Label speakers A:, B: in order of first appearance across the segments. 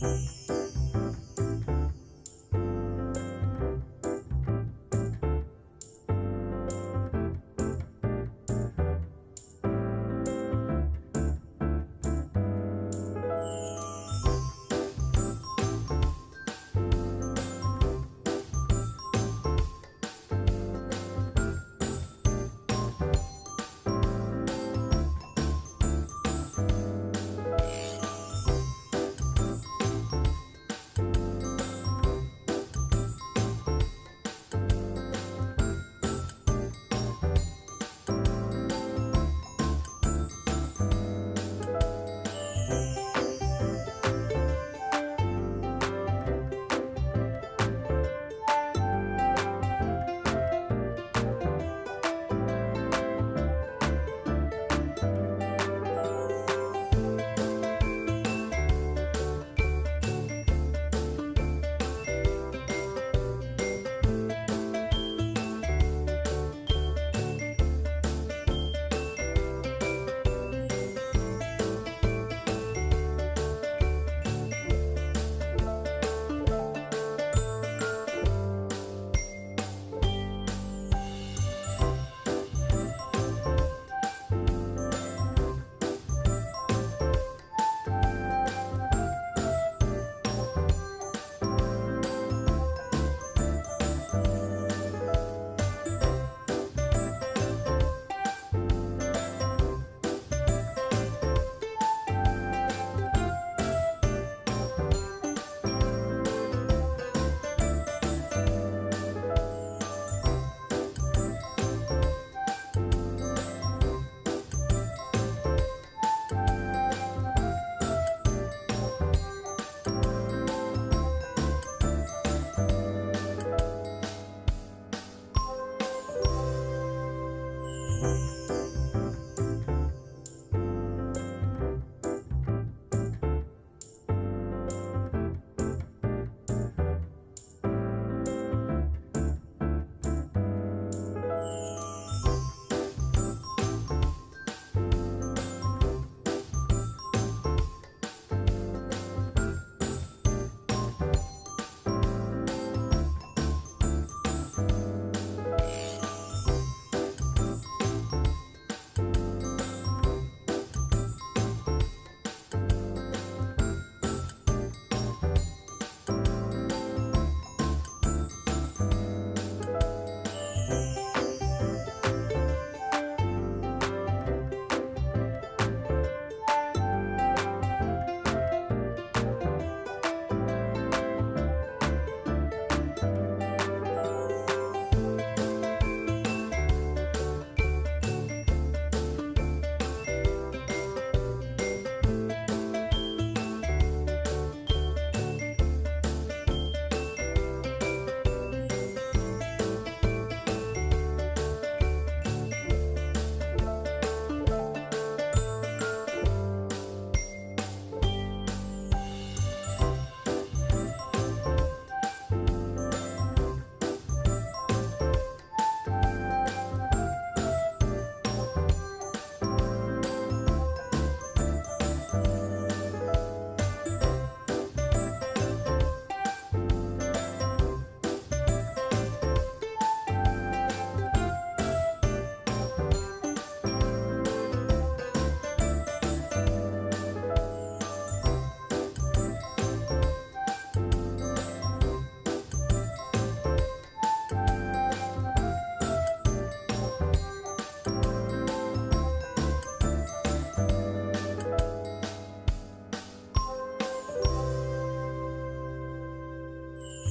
A: Bye.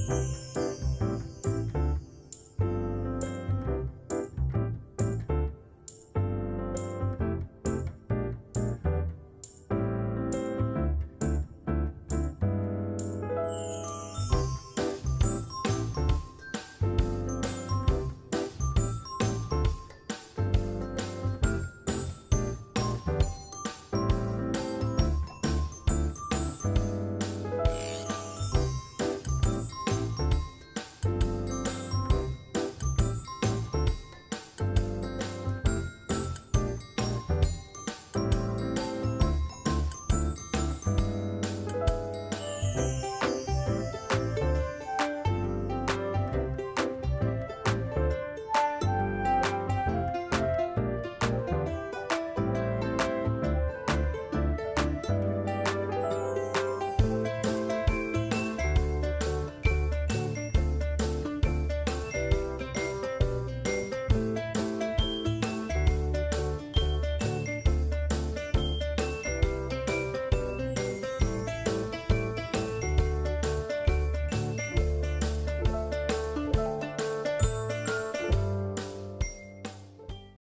A: you